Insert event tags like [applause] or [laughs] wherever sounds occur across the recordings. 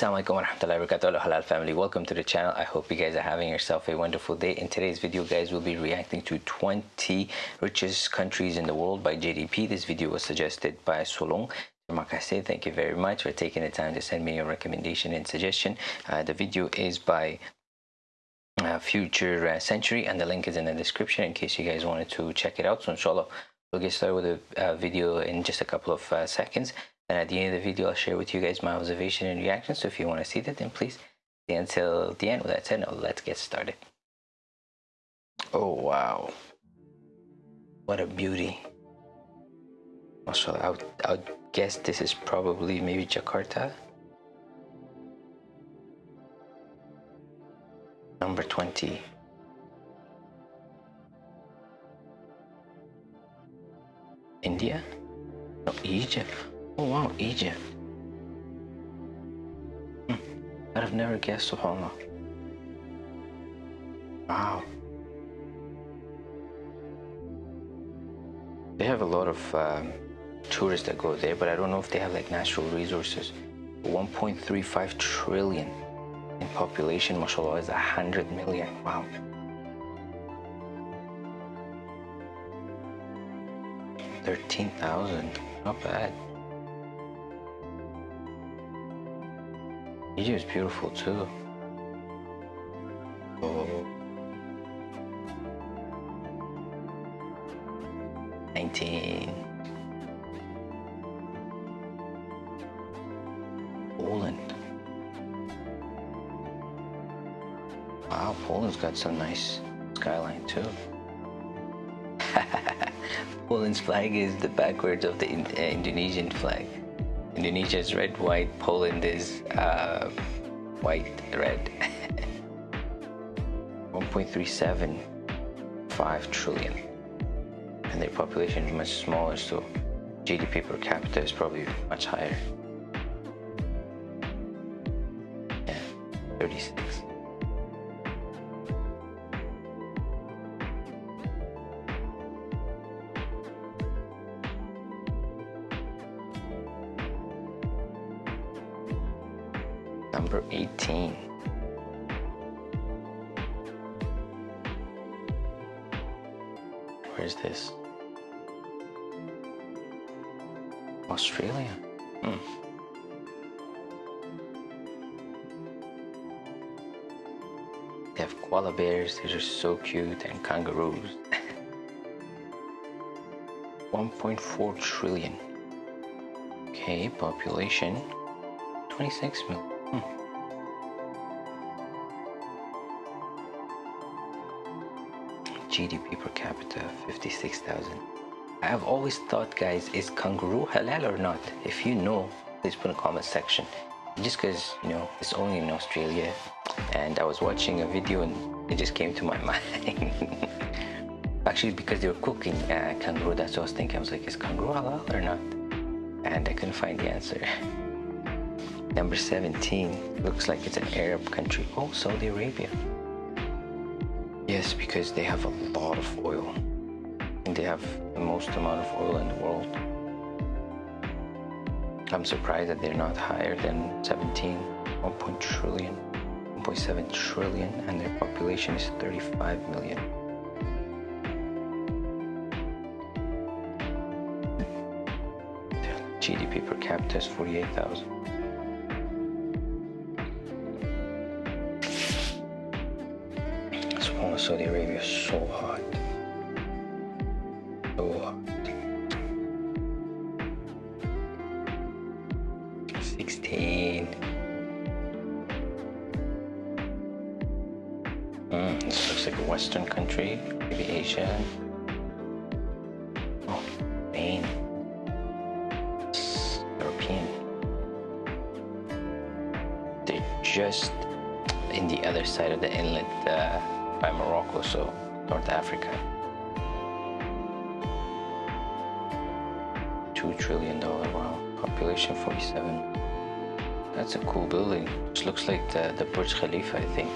Assalamualaikum warahmatullahi wabarakatuh. Halal family. Welcome to the channel. I hope you guys are having yourself a wonderful day. In today's video guys we'll be reacting to 20 richest countries in the world by gdp this video was suggested by solong. Makase, thank you very much for taking the time to send me your recommendation and suggestion. Uh, the video is by uh, future uh, century and the link is in the description in case you guys wanted to check it out. So inshallah we'll get started with the uh, video in just a couple of uh, seconds and at the end of the video, I'll share with you guys my observation and reaction. So if you want to see that, then please stay until the end. With that said, now let's get started. Oh, wow. What a beauty. Also, I would, I would guess this is probably maybe Jakarta. Number 20. India? No, Egypt. Oh wow, Egypt. Hmm. I'd have never guessed subhanAllah. Wow. They have a lot of um, tourists that go there, but I don't know if they have like natural resources. 1.35 trillion in population, mashallah, is 100 million. Wow. Thirteen thousand, not bad. Egypt is beautiful too. Oh. 19. Poland. Wow, Poland's got some nice skyline too. [laughs] Poland's flag is the backwards of the uh, Indonesian flag. Indonesia is red, white, Poland is uh, white, red. [laughs] 1.375 trillion. And their population is much smaller, so GDP per capita is probably much higher. Yeah, 36. Number 18. Where's this? Australia? Hmm. They have koala bears, these are just so cute, and kangaroos. [laughs] 1.4 trillion. Okay, population 26 million. GDP per capita 56,000. I have always thought guys, is kangaroo halal or not? If you know, please put in comment section. Just because, you know, it's only in Australia and I was watching a video and it just came to my [laughs] mind. Actually, because they were cooking uh, kangaroo, that's what I was thinking. I was like, is kangaroo halal or not? And I couldn't find the answer. [laughs] Number 17 looks like it's an Arab country. Oh, Saudi Arabia. Yes, because they have a lot of oil. And they have the most amount of oil in the world. I'm surprised that they're not higher than 17, 1. trillion, 1.7 trillion, and their population is 35 million. GDP per capita is 48,000. Saudi Arabia is so hot. So hot. 16. Mm, this looks like a Western country, maybe Asia. Oh, Spain. European. They're just in the other side of the inlet. Uh, by Morocco, so North Africa. Two trillion dollar wow, population 47. That's a cool building. Just looks like the, the Burj Khalifa, I think.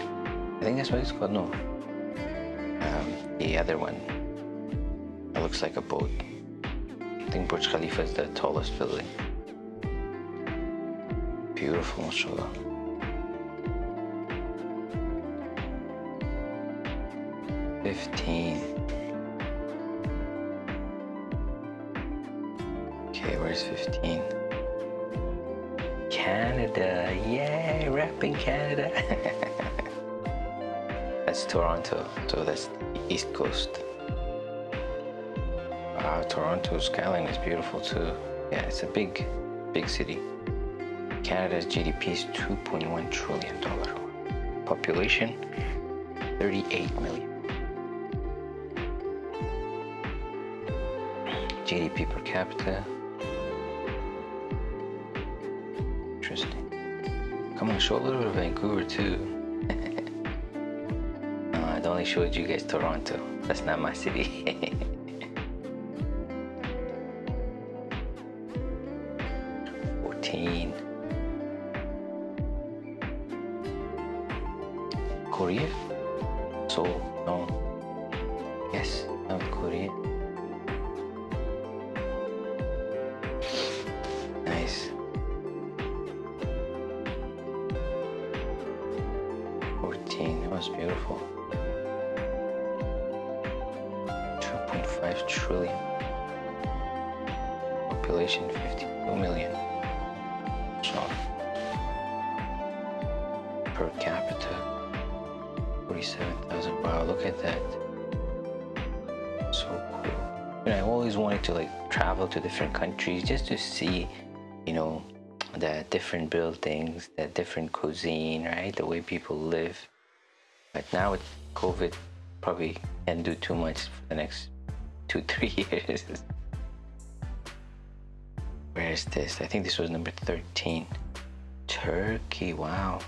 I think that's what it's called, no. Um, the other one. It looks like a boat. I think Burj Khalifa is the tallest building. Beautiful, mashallah. Rapping Canada. [laughs] that's Toronto, so that's the East Coast. Wow, Toronto's skyline is beautiful too. Yeah, it's a big, big city. Canada's GDP is 2.1 trillion dollar. Population 38 million. GDP per capita. Come on, show a little bit of Vancouver too. [laughs] Uh, no, I only showed you guys Toronto. That's not my city. [laughs] Fourteen. Korea? Seoul? No. Yes, 14, that was beautiful. 2.5 trillion. Population 52 million. So, per capita 47,000. Wow, look at that. So cool. I always wanted to like travel to different countries just to see, you know, the different buildings, the different cuisine, right? The way people live. But now with COVID, probably can't do too much for the next two, [laughs] three years. Where is this? I think this was number 13. Turkey, wow.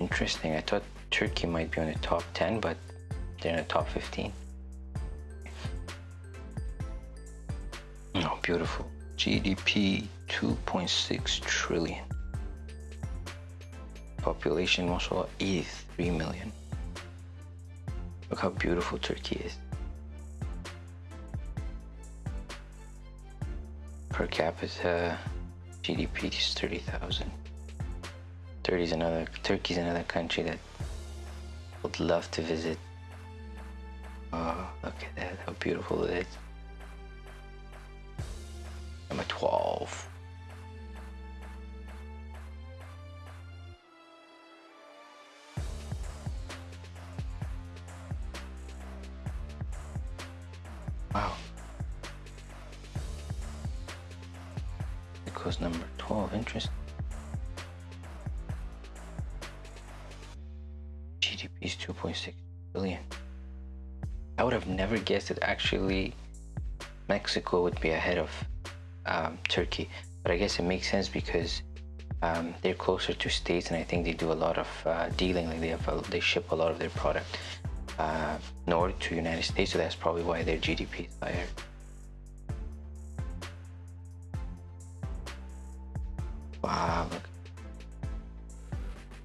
Interesting. I thought Turkey might be on the top 10, but they're in the top 15. Oh, beautiful. GDP 2.6 trillion. Population also 83 million. Look how beautiful Turkey is. Per capita GDP is 30,000. 30 is another, Turkey is another country that would love to visit. Oh, look at that, how beautiful it is. Number 12. GDP is 2.6 billion. I would have never guessed that actually Mexico would be ahead of um, Turkey, but I guess it makes sense because um, they're closer to states, and I think they do a lot of uh, dealing. Like they have, a, they ship a lot of their product uh, north to United States, so that's probably why their GDP is higher. Wow, look.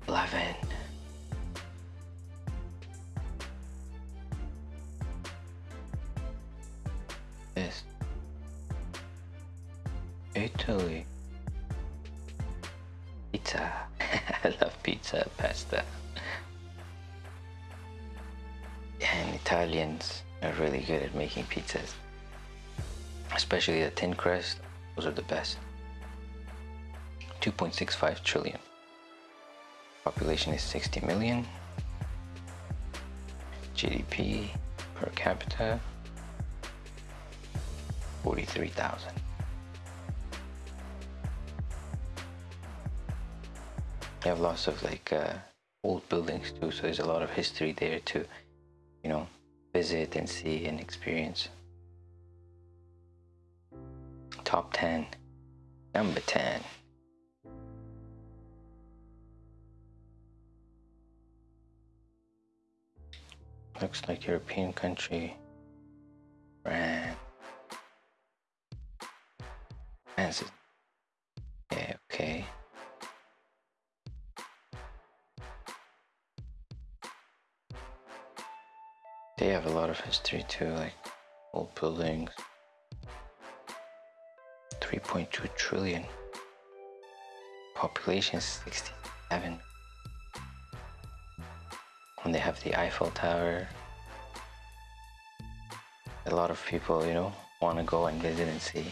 11. This. Italy. Pizza. [laughs] I love pizza, pasta. And Italians are really good at making pizzas. Especially the thin crust, those are the best. 2.65 trillion. Population is 60 million. GDP per capita 43,000. They have lots of like uh, old buildings too, so there's a lot of history there to, you know, visit and see and experience. Top 10. Number 10. Looks like European country. France. France is yeah, okay. They have a lot of history too, like old buildings. 3.2 trillion. Population 67. And they have the Eiffel Tower, a lot of people, you know, want to go and visit and see.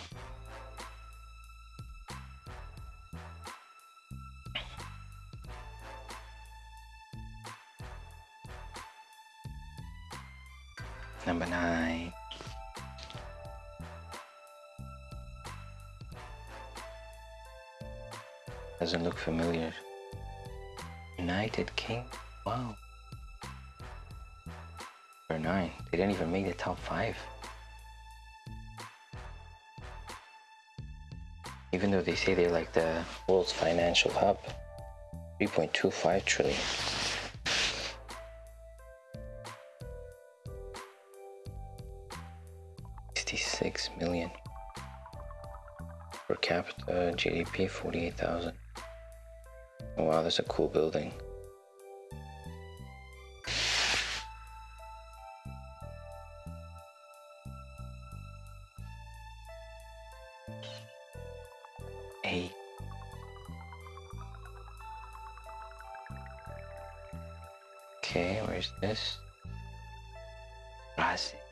United King? Wow. Number nine. They didn't even make the top five. Even though they say they're like the world's financial hub. 3.25 trillion. 66 million per capita GDP 48,000 oh, Oh, wow that's a cool building. Okay where's this? Ah, Brazil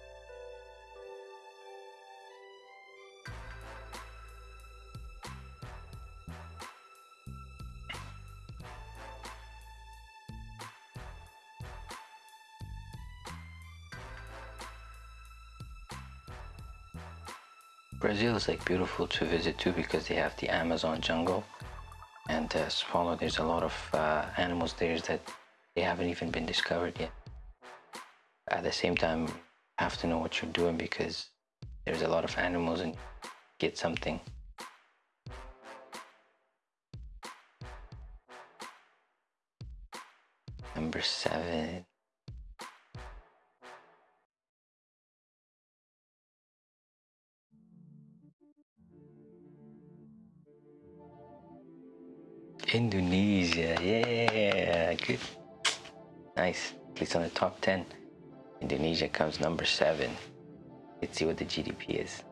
Brazil is like beautiful to visit too because they have the Amazon jungle and uh, smaller there's a lot of uh, animals there that they haven't even been discovered yet. At the same time, you have to know what you're doing because there's a lot of animals and get something. Number seven. Indonesia, yeah, good. Nice. At least on the top 10. Indonesia comes number 7. Let's see what the GDP is.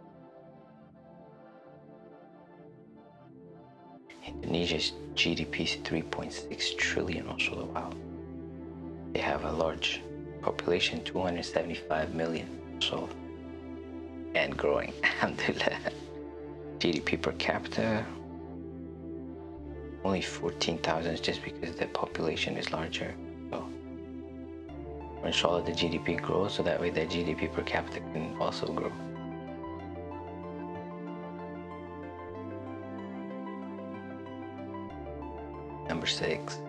Indonesia's GDP is 3.6 trillion also. Wow. They have a large population, 275 million. So, and growing. [laughs] Alhamdulillah. GDP per capita, only 14,000 just because the population is larger. So inshallah the GDP grows so that way the GDP per capita can also grow. Number six.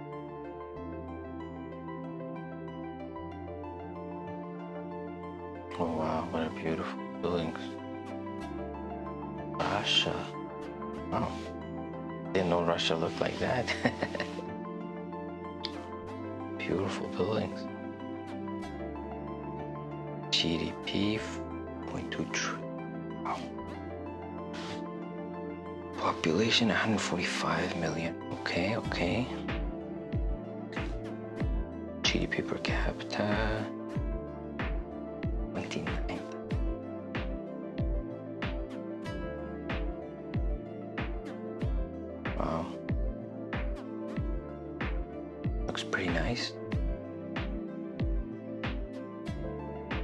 Oh wow, what a beautiful buildings. Russia. Wow. Didn't know Russia looked like that. [laughs] Beautiful buildings. GDP 0.2 trillion. Wow. Population 145 million. Okay, okay. GDP per capita Wow. Looks pretty nice.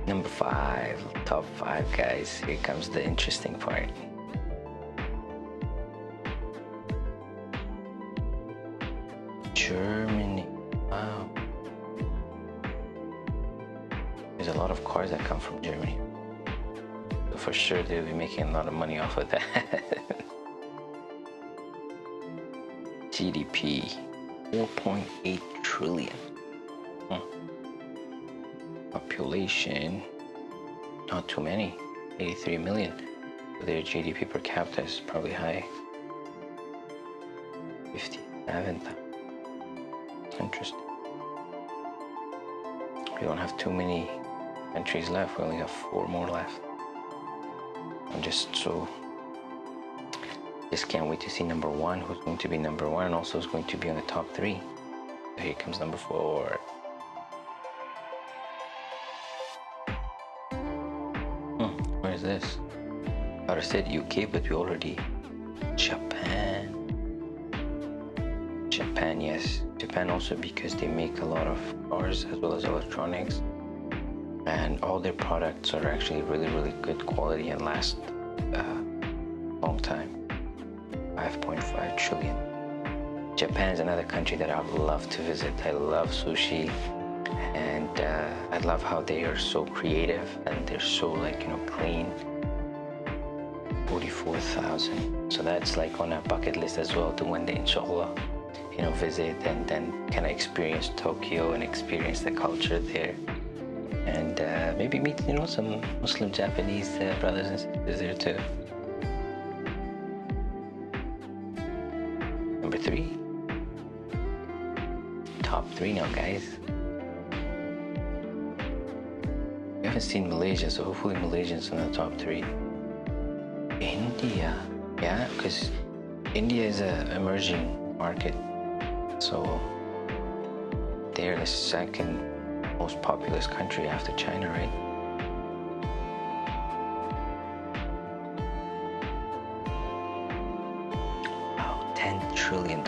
Number five, top five guys. Here comes the interesting part. Germany. Wow. There's a lot of cars that come from Germany. For sure they'll be making a lot of money off of that. [laughs] GDP 4.8 trillion. Hmm. Population not too many, 83 million. Their GDP per capita is probably high. 57. Interesting. We don't have too many countries left. We only have four more left. I'm just so just can't wait to see number one, who's going to be number one, and also is going to be on the top three. Here comes number four. Hmm, where is this? I said UK, but we already Japan. Japan, yes. Japan also because they make a lot of cars as well as electronics. and all their products are actually really really good quality and last uh, Japan is another country that I would love to visit I love sushi and uh, I love how they are so creative and they're so like you know clean 44,000 so that's like on a bucket list as well to one day inshallah you know visit and then kind of experience Tokyo and experience the culture there and uh, maybe meet you know some Muslim Japanese uh, brothers and sisters there too. Number three. Top three now, guys. We haven't seen Malaysia, so hopefully Malaysia's in the top three. India, yeah, because India is an emerging market, so they're the second most populous country after China, right? Wow, $10 trillion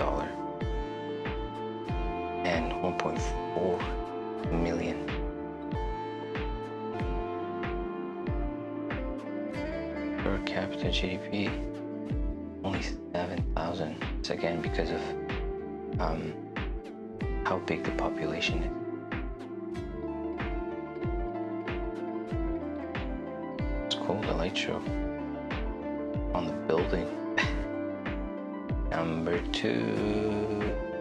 1.4 million. Per capita GDP, only 7,000. It's again because of um, how big the population is. It's cool, the light show on the building. [laughs] Number two.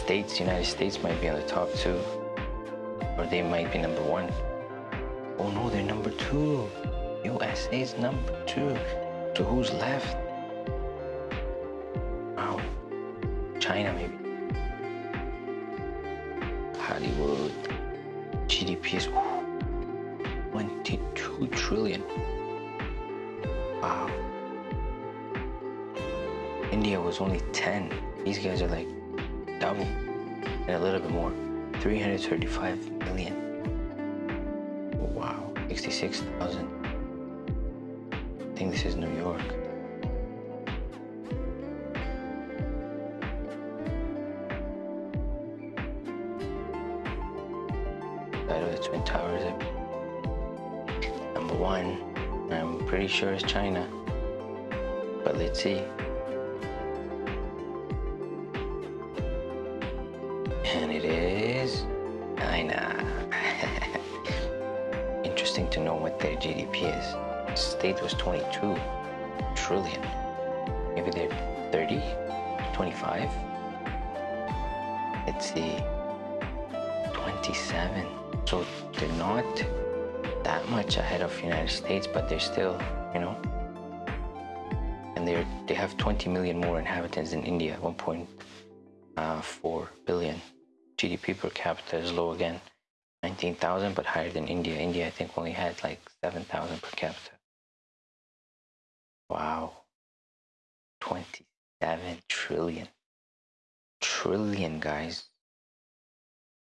States, United States might be on the top two. Or they might be number one. Oh no, they're number two. USA's number two. So who's left? Wow. China maybe. Hollywood. GDP is 22 trillion. Wow. India was only 10. These guys are like double and a little bit more. 335 million. Wow. 66,000. I think this is New York. Side of the Twin Towers number one. I'm pretty sure it's China. But let's see. GDP is. The state was 22 trillion. Maybe they're 30, 25. Let's see. 27. So they're not that much ahead of the United States, but they're still, you know, and they they have 20 million more inhabitants than India, 1.4 uh. GDP per capita is low again, 19,000, but higher than India. India, I think, only had like 7,000 per capita. Wow. 27 trillion. Trillion, guys.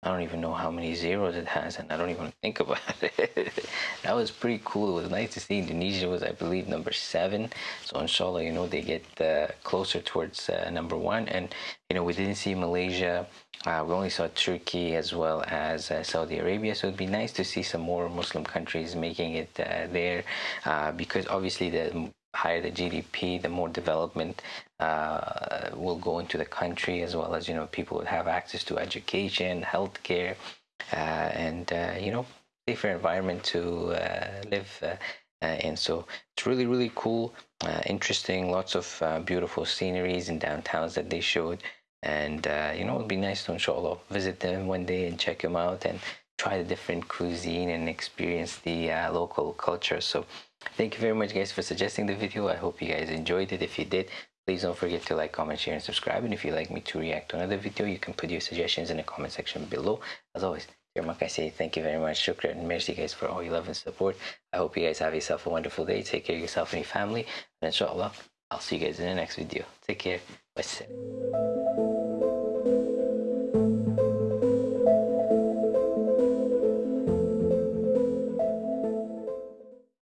I don't even know how many zeros it has and I don't even think about [laughs] it. that was pretty cool. It was nice to see Indonesia was, I believe, number seven. So inshallah, you know, they get uh, closer towards uh, number one. And, you know, we didn't see Malaysia. Uh, we only saw Turkey as well as uh, Saudi Arabia. So it'd be nice to see some more Muslim countries making it uh, there uh, because obviously the higher the GDP, the more development uh, will go into the country, as well as you know people would have access to education, healthcare, uh, and uh, you know safer environment to uh, live uh, in. So it's really really cool, interesting, lots of beautiful sceneries and downtowns that they showed. And you know, it'd be nice to inshallah visit them one day and check them out and try the different cuisine and experience the uh, local culture. So thank you very much guys for suggesting the video. I hope you guys enjoyed it. If you did, please don't forget to like, comment, share, and subscribe. And if you'd like me to react to another video, you can put your suggestions in the comment section below. As always, dear Mark, I say thank you very much. Shukran and merci guys for all your love and support. I hope you guys have yourself a wonderful day. Take care of yourself and your family. And inshallah, I'll see you guys in the next video. Take care. Bye.